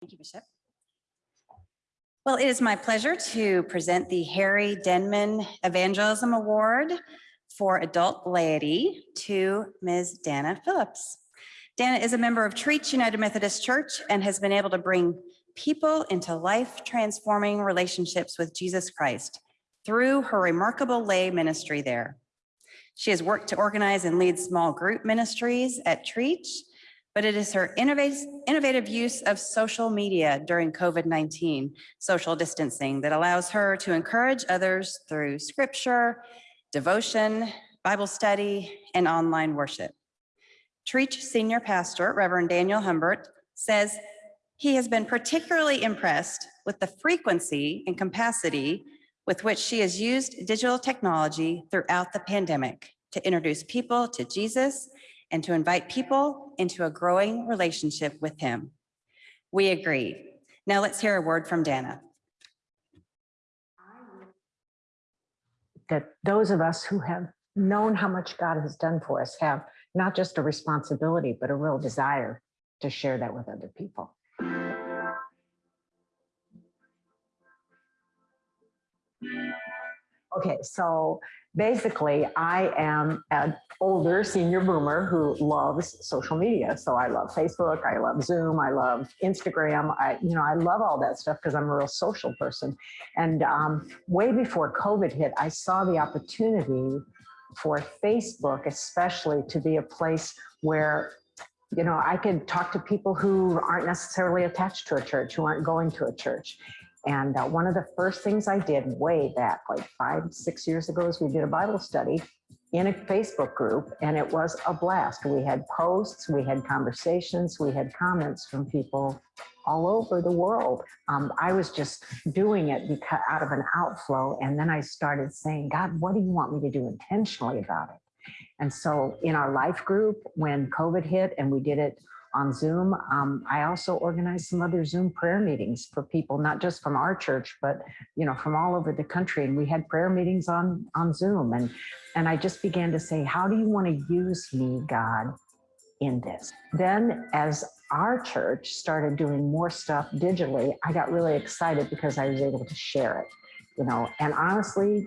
Thank you, Bishop. Well, it is my pleasure to present the Harry Denman Evangelism Award for Adult Laity to Ms. Dana Phillips. Dana is a member of Trietsch United Methodist Church and has been able to bring people into life-transforming relationships with Jesus Christ through her remarkable lay ministry there. She has worked to organize and lead small group ministries at Trietsch but it is her innovative, use of social media during COVID-19 social distancing that allows her to encourage others through scripture, devotion, Bible study, and online worship. Trietsch Senior Pastor, Reverend Daniel Humbert, says he has been particularly impressed with the frequency and capacity with which she has used digital technology throughout the pandemic to introduce people to Jesus and to invite people into a growing relationship with him. We agree. Now let's hear a word from Dana. That those of us who have known how much God has done for us have not just a responsibility, but a real desire to share that with other people. Okay, so basically I am an older senior boomer who loves social media. So I love Facebook, I love Zoom, I love Instagram. I, you know, I love all that stuff because I'm a real social person. And um, way before COVID hit, I saw the opportunity for Facebook, especially to be a place where you know, I could talk to people who aren't necessarily attached to a church, who aren't going to a church. And uh, one of the first things I did way back, like five, six years ago, is we did a Bible study in a Facebook group, and it was a blast. We had posts, we had conversations, we had comments from people all over the world. Um, I was just doing it because out of an outflow, and then I started saying, God, what do you want me to do intentionally about it? And so in our life group, when COVID hit and we did it on Zoom. Um, I also organized some other Zoom prayer meetings for people, not just from our church, but you know, from all over the country. And we had prayer meetings on, on Zoom. And, and I just began to say, how do you want to use me, God, in this? Then as our church started doing more stuff digitally, I got really excited because I was able to share it you know, and honestly,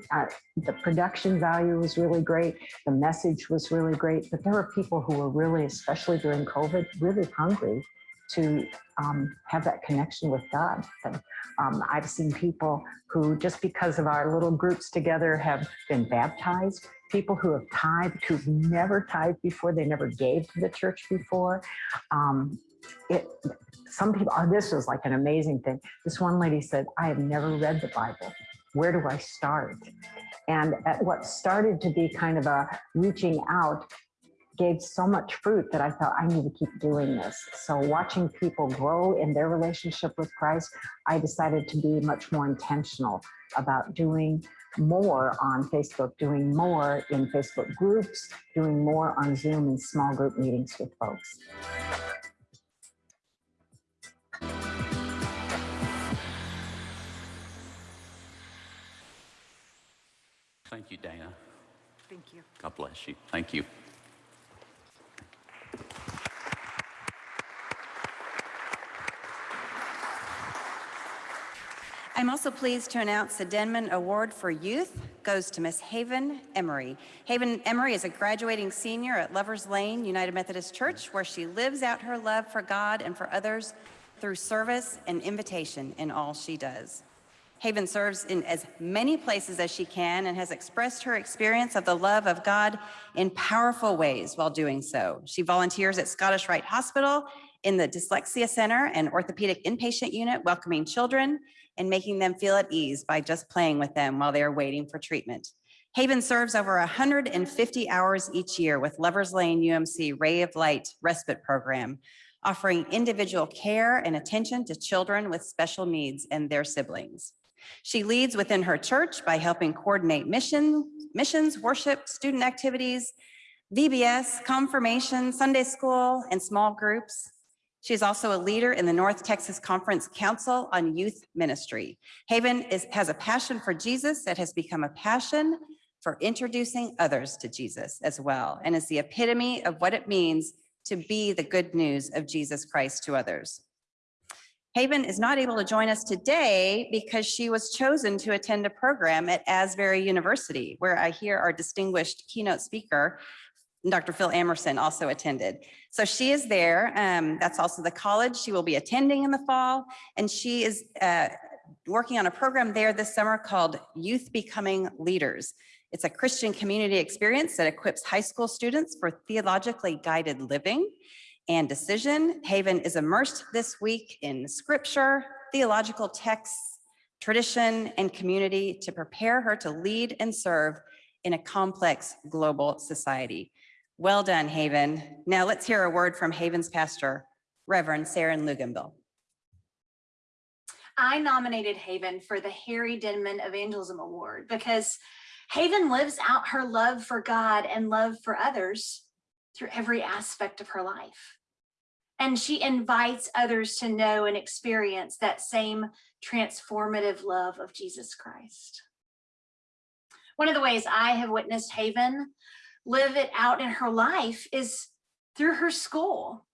the production value was really great. The message was really great, but there were people who were really, especially during COVID, really hungry to um, have that connection with God. And um, I've seen people who, just because of our little groups together, have been baptized. People who have tithed, who've never tithed before, they never gave to the church before. Um, it, some people, oh, this was like an amazing thing. This one lady said, I have never read the Bible where do I start? And at what started to be kind of a reaching out gave so much fruit that I thought I need to keep doing this. So watching people grow in their relationship with Christ, I decided to be much more intentional about doing more on Facebook, doing more in Facebook groups, doing more on Zoom and small group meetings with folks. You, Dana. Thank you. God bless you. Thank you. I'm also pleased to announce the Denman Award for Youth goes to Miss Haven Emery. Haven Emery is a graduating senior at Lovers Lane United Methodist Church, where she lives out her love for God and for others through service and invitation in all she does. Haven serves in as many places as she can and has expressed her experience of the love of God in powerful ways while doing so. She volunteers at Scottish Rite Hospital in the Dyslexia Center and Orthopedic Inpatient Unit, welcoming children and making them feel at ease by just playing with them while they are waiting for treatment. Haven serves over 150 hours each year with Lovers Lane UMC Ray of Light Respite Program, offering individual care and attention to children with special needs and their siblings. She leads within her church by helping coordinate mission, missions, worship, student activities, VBS, confirmation, Sunday school, and small groups. She is also a leader in the North Texas Conference Council on Youth Ministry. Haven is, has a passion for Jesus that has become a passion for introducing others to Jesus as well, and is the epitome of what it means to be the good news of Jesus Christ to others. Haven is not able to join us today because she was chosen to attend a program at Asbury University, where I hear our distinguished keynote speaker, Dr. Phil Emerson also attended. So she is there. Um, that's also the college she will be attending in the fall. And she is uh, working on a program there this summer called Youth Becoming Leaders. It's a Christian community experience that equips high school students for theologically guided living and decision. Haven is immersed this week in scripture, theological texts, tradition, and community to prepare her to lead and serve in a complex global society. Well done, Haven. Now let's hear a word from Haven's pastor, Reverend Sarah Luganville. I nominated Haven for the Harry Denman Evangelism Award because Haven lives out her love for God and love for others through every aspect of her life. And she invites others to know and experience that same transformative love of Jesus Christ. One of the ways I have witnessed Haven live it out in her life is through her school.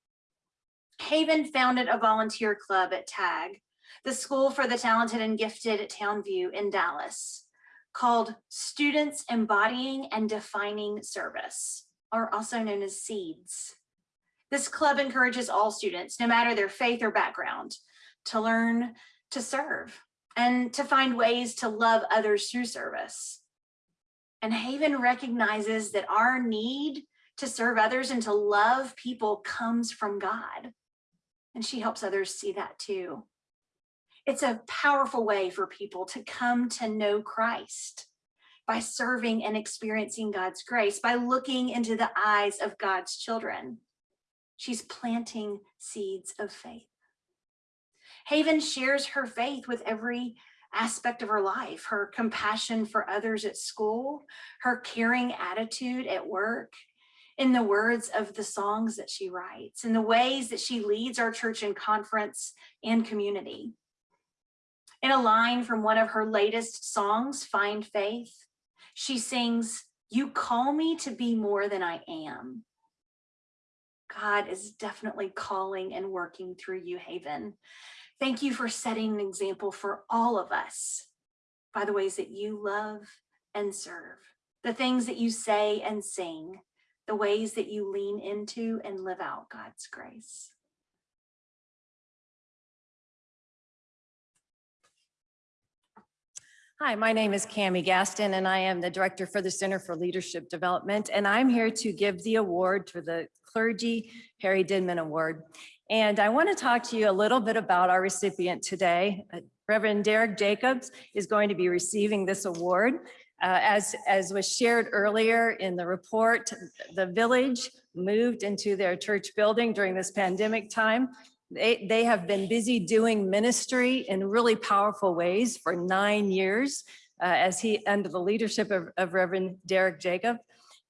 Haven founded a volunteer club at TAG, the School for the Talented and Gifted at Townview in Dallas, called Students Embodying and Defining Service, or also known as SEEDS. This club encourages all students, no matter their faith or background, to learn to serve and to find ways to love others through service. And Haven recognizes that our need to serve others and to love people comes from God. And she helps others see that too. It's a powerful way for people to come to know Christ by serving and experiencing God's grace, by looking into the eyes of God's children. She's planting seeds of faith. Haven shares her faith with every aspect of her life, her compassion for others at school, her caring attitude at work, in the words of the songs that she writes, in the ways that she leads our church and conference and community. In a line from one of her latest songs, Find Faith, she sings, you call me to be more than I am. God is definitely calling and working through you, Haven. Thank you for setting an example for all of us by the ways that you love and serve, the things that you say and sing, the ways that you lean into and live out God's grace. Hi, my name is Cami Gaston, and I am the Director for the Center for Leadership Development, and I'm here to give the award for the Clergy Harry Denman Award. And I want to talk to you a little bit about our recipient today. Uh, Reverend Derek Jacobs is going to be receiving this award. Uh, as, as was shared earlier in the report, the village moved into their church building during this pandemic time they, they have been busy doing ministry in really powerful ways for nine years uh, as he, under the leadership of, of Reverend Derek Jacob.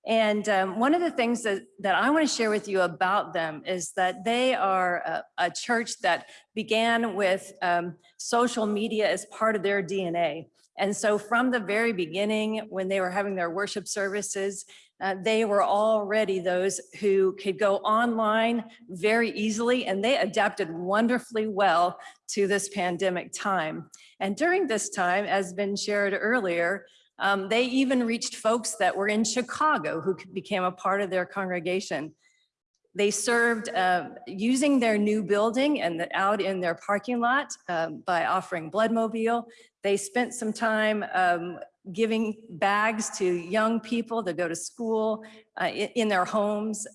And um, one of the things that, that I want to share with you about them is that they are a, a church that began with um, social media as part of their DNA. And so from the very beginning, when they were having their worship services, uh, they were already those who could go online very easily and they adapted wonderfully well to this pandemic time. And during this time, as been shared earlier, um, they even reached folks that were in Chicago who became a part of their congregation. They served uh, using their new building and the, out in their parking lot um, by offering Bloodmobile. They spent some time um, giving bags to young people to go to school uh, in, in their homes,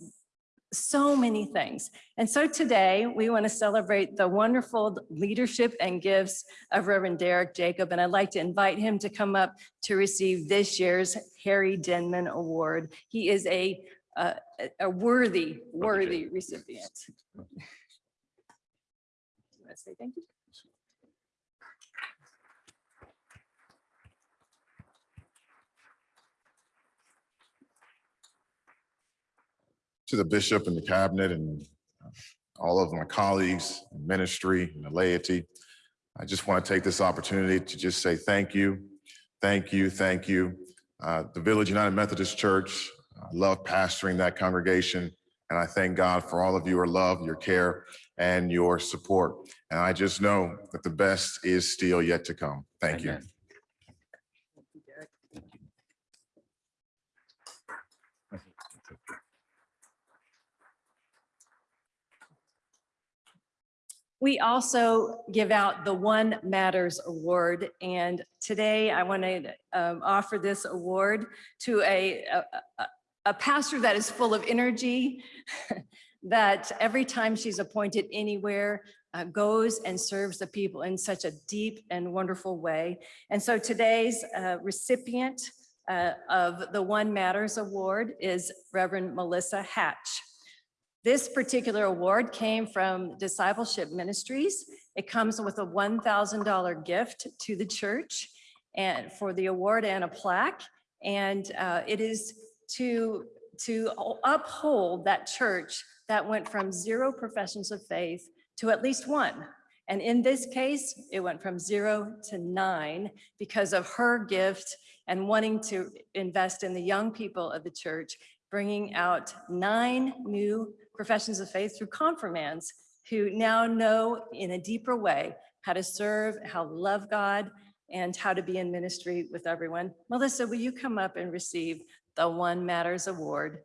so many things. And so today we want to celebrate the wonderful leadership and gifts of Reverend Derek Jacob. And I'd like to invite him to come up to receive this year's Harry Denman Award. He is a, a, a worthy, worthy recipient. Let's say thank you. to the bishop and the cabinet and uh, all of my colleagues, ministry and the laity. I just want to take this opportunity to just say thank you, thank you, thank you. Uh, the Village United Methodist Church, I love pastoring that congregation, and I thank God for all of your love, your care, and your support. And I just know that the best is still yet to come. Thank you. We also give out the One Matters Award, and today I want to um, offer this award to a, a- a- pastor that is full of energy, that every time she's appointed anywhere, uh, goes and serves the people in such a deep and wonderful way. And so today's uh, recipient uh, of the One Matters Award is Reverend Melissa Hatch. This particular award came from Discipleship Ministries. It comes with a $1,000 gift to the church and for the award and a plaque. And uh, it is to, to uphold that church that went from zero professions of faith to at least one. And in this case, it went from zero to nine because of her gift and wanting to invest in the young people of the church, bringing out nine new professions of faith through confirmands who now know in a deeper way how to serve, how to love God, and how to be in ministry with everyone. Melissa, will you come up and receive the One Matters Award?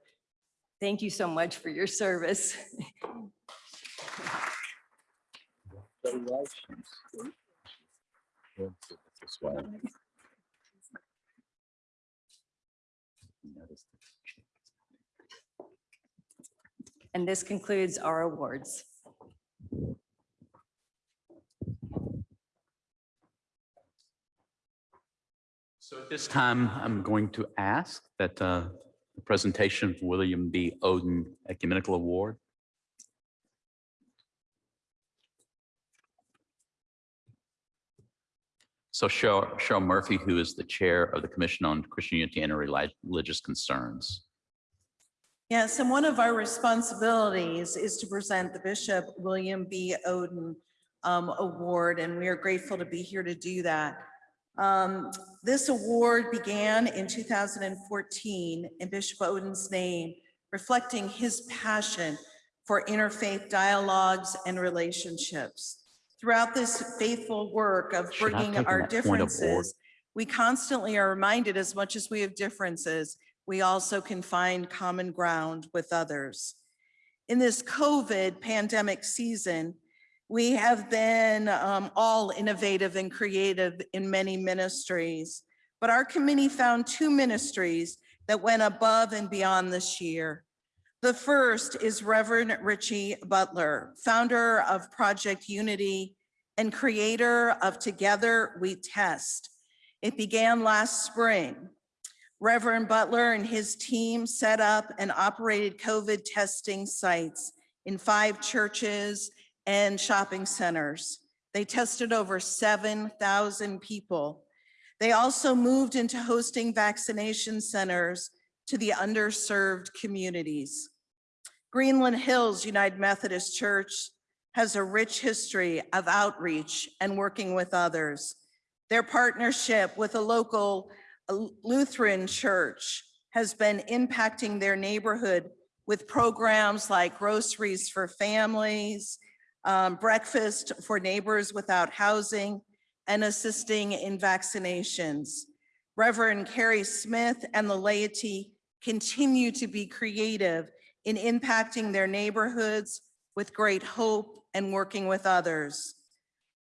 Thank you so much for your service. And this concludes our awards. So at this time, I'm going to ask that uh, the presentation of William B. Oden Ecumenical Award. So Cheryl Murphy, who is the Chair of the Commission on Christian Unity and Religious Concerns. Yes, and one of our responsibilities is to present the Bishop William B. Oden um, Award, and we are grateful to be here to do that. Um, This award began in 2014 in Bishop Oden's name, reflecting his passion for interfaith dialogues and relationships. Throughout this faithful work of bringing our that point of order? differences, we constantly are reminded as much as we have differences, we also can find common ground with others. In this COVID pandemic season, we have been um, all innovative and creative in many ministries, but our committee found two ministries that went above and beyond this year. The first is Reverend Richie Butler, founder of Project Unity and creator of Together We Test. It began last spring. Reverend Butler and his team set up and operated COVID testing sites in five churches and shopping centers. They tested over 7,000 people. They also moved into hosting vaccination centers to the underserved communities. Greenland Hills United Methodist Church has a rich history of outreach and working with others. Their partnership with a local uh, Lutheran church has been impacting their neighborhood with programs like groceries for families, um, breakfast for neighbors without housing, and assisting in vaccinations. Reverend Carrie Smith and the laity continue to be creative in impacting their neighborhoods with great hope and working with others.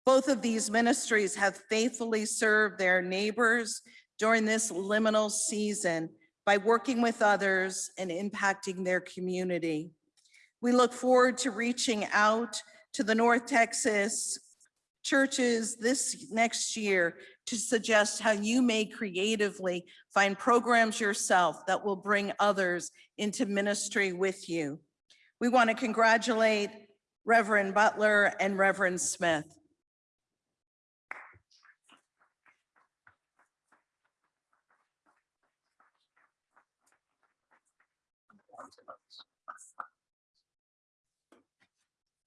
Both of these ministries have faithfully served their neighbors during this liminal season by working with others and impacting their community. We look forward to reaching out to the North Texas churches this next year to suggest how you may creatively find programs yourself that will bring others into ministry with you. We want to congratulate Reverend Butler and Reverend Smith.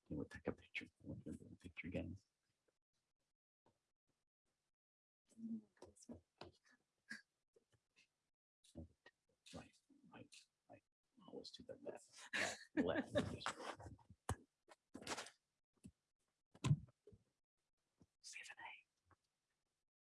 We'll take a picture. We'll do a Picture again. Right, right, right. Always to the left, left, left.